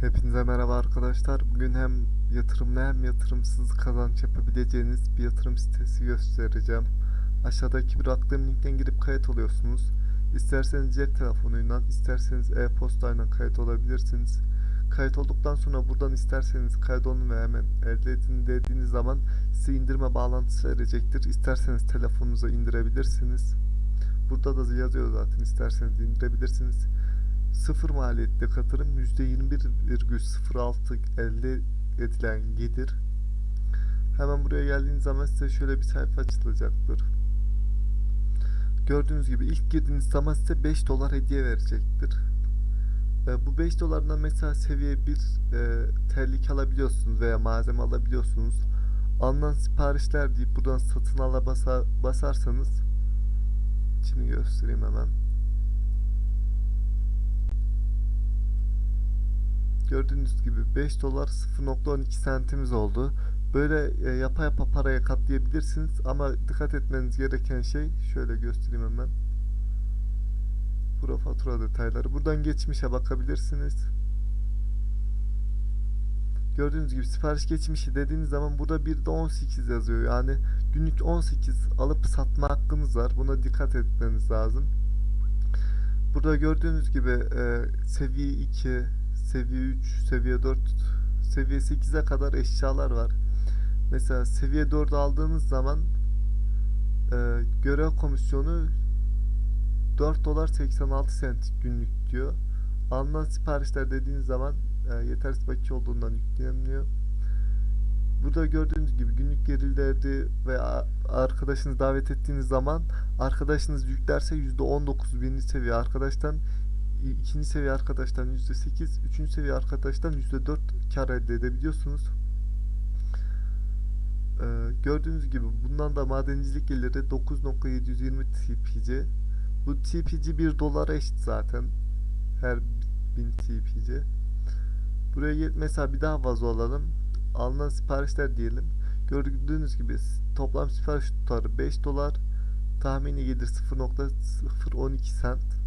Hepinize merhaba arkadaşlar. Bugün hem yatırımlı hem yatırımsız kazanç yapabileceğiniz bir yatırım sitesi göstereceğim. Aşağıdaki bıraktığım linkten girip kayıt oluyorsunuz. İsterseniz cep telefonuyla, isterseniz e-postayla kayıt olabilirsiniz. Kayıt olduktan sonra buradan isterseniz kaydolun ve hemen elde edin dediğiniz zaman size indirme bağlantısı verecektir. İsterseniz telefonunuza indirebilirsiniz. Burada da yazıyor zaten isterseniz indirebilirsiniz. Sıfır maliyetli katılım %21,06 elde edilen gelir. Hemen buraya geldiğiniz zaman size şöyle bir sayfa açılacaktır. Gördüğünüz gibi ilk girdiğiniz zaman size 5 dolar hediye verecektir. E, bu 5 dolardan mesela seviye 1 e, terlik alabiliyorsunuz veya malzeme alabiliyorsunuz. Alınan siparişler deyip buradan satın ala basa, basarsanız şimdi göstereyim hemen. Gördüğünüz gibi 5 dolar 0.12 sentimiz oldu. Böyle e, yapa yapa paraya katlayabilirsiniz ama dikkat etmeniz gereken şey şöyle göstereyim hemen. Bura fatura detayları. Buradan geçmişe bakabilirsiniz. Gördüğünüz gibi sipariş geçmişi dediğiniz zaman burada bir de 18 yazıyor. Yani günlük 18 alıp satma hakkınız var. Buna dikkat etmeniz lazım. Burada gördüğünüz gibi e, seviye 2, seviye 3, seviye 4, seviye 8'e kadar eşyalar var. Mesela seviye 4 aldığınız zaman e, görev komisyonu 4 dolar 86 sent günlük diyor. Alınan siparişler dediğiniz zaman e, yetersiz bakiye olduğundan yükleniliyor. Burada gördüğünüz gibi günlük gelirleri ve arkadaşınız davet ettiğiniz zaman arkadaşınız yüklerse %19 birinci seviye arkadaştan ikinci seviye arkadaştan %8 üçüncü seviye arkadaştan %4 kar elde edebiliyorsunuz. Ee, gördüğünüz gibi bundan da madencilik geliri 9.720 TPC. Bu TPC 1 dolara eşit zaten. Her 1000 TPC. Buraya mesela bir daha vazo alalım. Alınan siparişler diyelim. Gördüğünüz gibi toplam sipariş tutarı 5 dolar. Tahmini gelir 0.012 sent.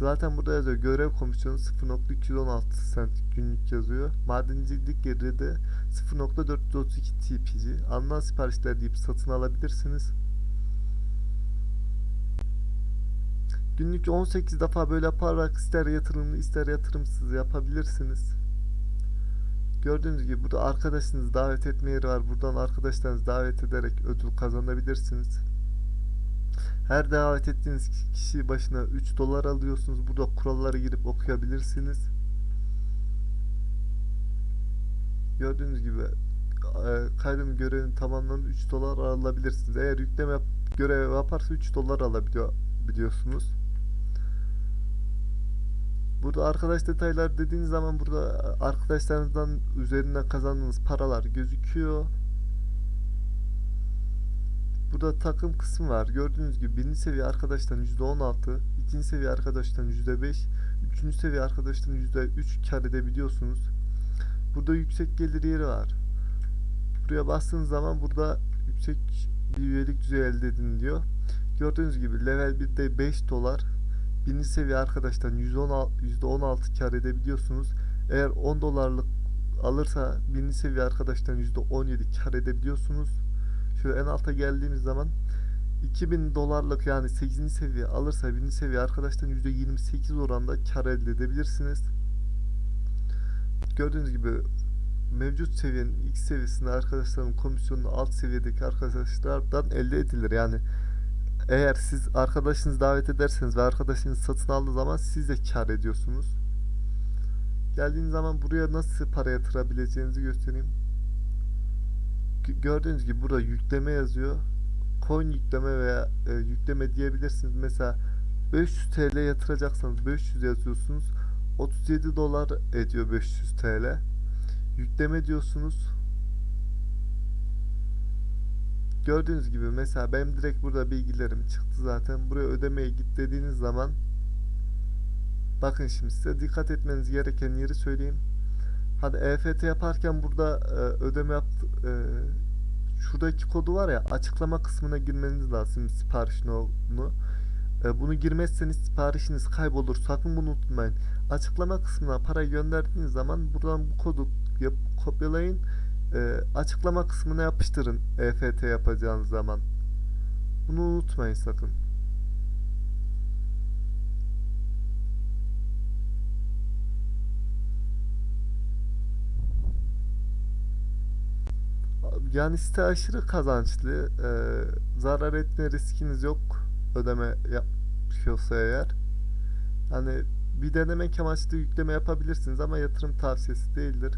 Zaten burada yazıyor görev komisyonu 0.216 sent günlük yazıyor. Madencilik geliri de 0.432 TPC. Alınan siparişler deyip satın alabilirsiniz. Günlük 18 defa böyle yaparak ister yatırımlı ister yatırımsız yapabilirsiniz. Gördüğünüz gibi burada arkadaşınızı davet etme yeri var. Buradan arkadaşlarınızı davet ederek ödül kazanabilirsiniz. Her davet ettiğiniz kişi başına 3 dolar alıyorsunuz. Burada kurallara girip okuyabilirsiniz. Gördüğünüz gibi e, kaydın görevini tamamlanıp 3 dolar alabilirsiniz. Eğer yükleme görev yaparsa 3 dolar alabiliyor biliyorsunuz. Burada arkadaş detaylar dediğiniz zaman burada arkadaşlarınızdan üzerinden kazandığınız paralar gözüküyor. Burada takım kısmı var. Gördüğünüz gibi birinci seviye arkadaştan %16, ikinci seviye arkadaştan %5, üçüncü seviye arkadaştan %3 kar edebiliyorsunuz. Burada yüksek gelir yeri var. Buraya bastığınız zaman burada yüksek bir üyelik düzeyi elde edin diyor. Gördüğünüz gibi level 1'de 5 dolar. Birinci seviye arkadaştan %16 kar edebiliyorsunuz. Eğer 10 dolarlık alırsa birinci seviye arkadaştan %17 kar edebiliyorsunuz. Şöyle en alta geldiğimiz zaman 2000 dolarlık yani 8. seviye alırsa 1. seviye arkadaştan %28 oranda kar elde edebilirsiniz. Gördüğünüz gibi mevcut seviyenin X seviyesinde arkadaşların komisyonunu alt seviyedeki arkadaşlardan elde edilir. Yani eğer siz arkadaşınızı davet ederseniz ve arkadaşınız satın aldığı zaman siz de kar ediyorsunuz. Geldiğiniz zaman buraya nasıl para yatırabileceğinizi göstereyim. Gördüğünüz gibi burada yükleme yazıyor. Coin yükleme veya e, yükleme diyebilirsiniz. Mesela 500 TL yatıracaksanız 500 yazıyorsunuz. 37 dolar ediyor 500 TL. Yükleme diyorsunuz. Gördüğünüz gibi mesela benim direkt burada bilgilerim çıktı zaten. Buraya ödemeye git dediğiniz zaman bakın şimdi size dikkat etmeniz gereken yeri söyleyeyim. Hadi EFT yaparken burada e, ödeme yaptı e, şuradaki kodu var ya açıklama kısmına girmeniz lazım sipariş nolu. E, bunu girmezseniz siparişiniz kaybolur. Sakın bunu unutmayın. Açıklama kısmına para gönderdiğiniz zaman buradan bu kodu yap, kopyalayın. E, açıklama kısmına yapıştırın EFT yapacağınız zaman. Bunu unutmayın sakın. Yani site aşırı kazançlı. Ee, zarar etme riskiniz yok. Ödeme yapıyorsa eğer. Hani bir denemek amaçlı yükleme yapabilirsiniz ama yatırım tavsiyesi değildir.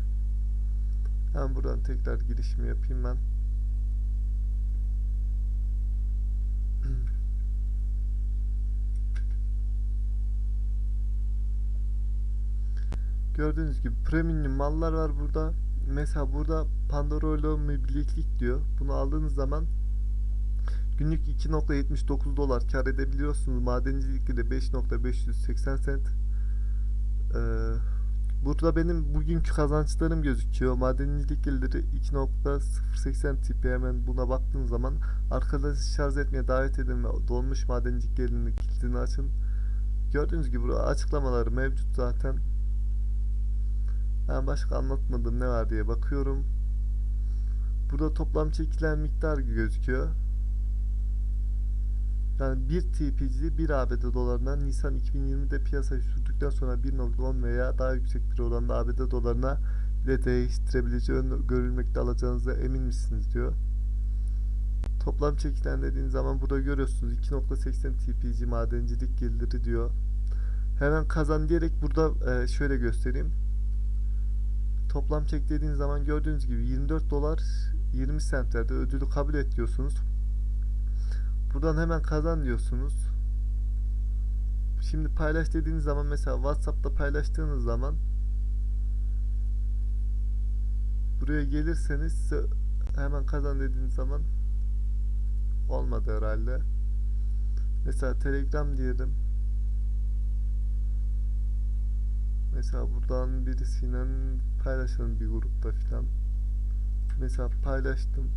Hemen buradan tekrar girişimi yapayım ben. Gördüğünüz gibi premium mallar var burada. Mesela burada Pandorolo bileklik diyor. Bunu aldığınız zaman günlük 2.79 dolar kar edebiliyorsunuz. Madencilikte de 5.580 sent. Ee, burada benim bugünkü kazançlarım gözüküyor. Madencilik geliri 2.080 tipi hemen buna baktığınız zaman arkadaşı şarj etmeye davet edin ve dolmuş madencilik gelirini kilidini açın. Gördüğünüz gibi burada açıklamaları mevcut zaten. Ben başka anlatmadığım ne var diye bakıyorum. Burada toplam çekilen miktar gözüküyor. Yani 1 TPC 1 ABD dolarından Nisan 2020'de piyasaya sürdükten sonra 1.10 veya daha yüksek bir oranda ABD dolarına bile değiştirebileceği görülmekte alacağınıza emin misiniz diyor. Toplam çekilen dediğiniz zaman burada görüyorsunuz 2.80 TPC madencilik geliri diyor. Hemen kazan diyerek burada e, şöyle göstereyim. Toplam çek dediğiniz zaman gördüğünüz gibi 24 dolar 20 centlerde ödülü kabul et diyorsunuz. Buradan hemen kazan diyorsunuz. Şimdi paylaş dediğiniz zaman mesela WhatsApp'ta paylaştığınız zaman buraya gelirseniz hemen kazan dediğiniz zaman olmadı herhalde. Mesela Telegram diyelim. Mesela buradan birisiyle paylaşalım bir grupta filan. Mesela paylaştım.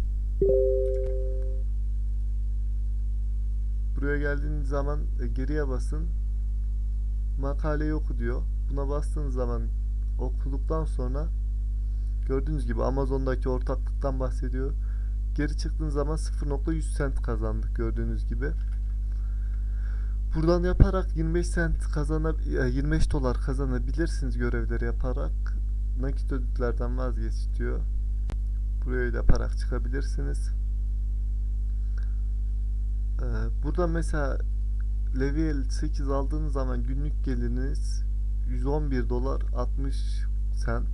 Buraya geldiğiniz zaman e, geriye basın. Makaleyi oku diyor. Buna bastığınız zaman okuduktan sonra gördüğünüz gibi Amazon'daki ortaklıktan bahsediyor. Geri çıktığınız zaman 0.100 cent kazandık gördüğünüz gibi. Buradan yaparak 25 cent kazanab 25 dolar kazanabilirsiniz görevleri yaparak. Nakit ödüllerden vazgeç diyor. Buraya yaparak çıkabilirsiniz. Ee, burada mesela level 8 aldığınız zaman günlük geliriniz 111 dolar 60 cent.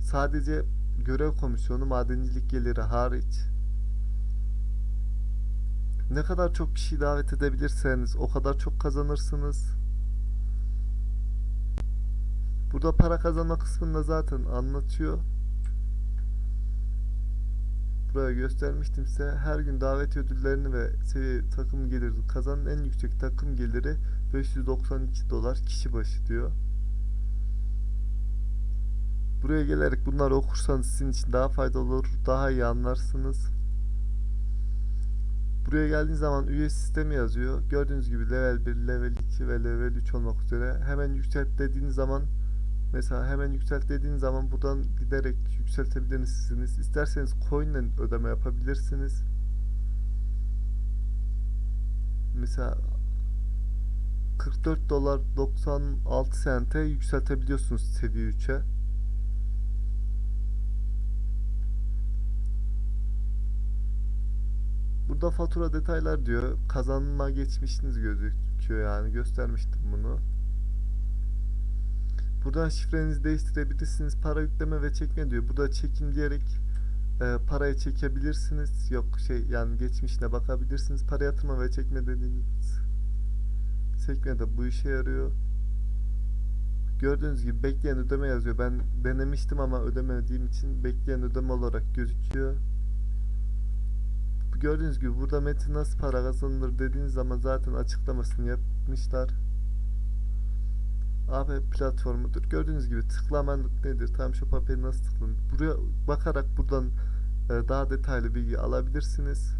Sadece görev komisyonu madencilik geliri hariç ne kadar çok kişi davet edebilirseniz o kadar çok kazanırsınız. Burada para kazanma kısmında zaten anlatıyor. Buraya göstermiştim size. Her gün davet ödüllerini ve seviye takım geliri kazanan en yüksek takım geliri 592 dolar kişi başı diyor. Buraya gelerek bunları okursanız sizin için daha faydalı olur, daha iyi anlarsınız. Buraya geldiğiniz zaman üye sistemi yazıyor. Gördüğünüz gibi level 1, level 2 ve level 3 olmak üzere. Hemen yükselt dediğiniz zaman mesela hemen yükselt dediğiniz zaman buradan giderek yükseltebilirsiniz. İsterseniz coin ile ödeme yapabilirsiniz. Mesela 44 dolar 96 sente yükseltebiliyorsunuz seviye 3'e. Burada fatura detaylar diyor. Kazanma geçmişiniz gözüküyor yani. Göstermiştim bunu. Buradan şifrenizi değiştirebilirsiniz. Para yükleme ve çekme diyor. Burada çekim diyerek e, parayı çekebilirsiniz. Yok şey yani geçmişine bakabilirsiniz. Para yatırma ve çekme dediğiniz çekme de bu işe yarıyor. Gördüğünüz gibi bekleyen ödeme yazıyor. Ben denemiştim ama ödemediğim için bekleyen ödeme olarak gözüküyor gördüğünüz gibi burada metin nasıl para kazanılır dediğiniz zaman zaten açıklamasını yapmışlar. AB platformudur. Gördüğünüz gibi tıklamanlık nedir? Tam şu paperi nasıl tıklanır? Buraya bakarak buradan e, daha detaylı bilgi alabilirsiniz.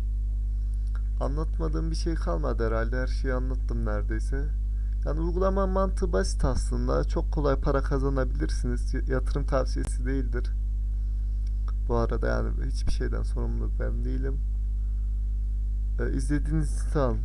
Anlatmadığım bir şey kalmadı herhalde. Her şeyi anlattım neredeyse. Yani uygulama mantığı basit aslında. Çok kolay para kazanabilirsiniz. Yatırım tavsiyesi değildir. Bu arada yani hiçbir şeyden sorumlu ben değilim. Ee, izlediğiniz için sağ olun.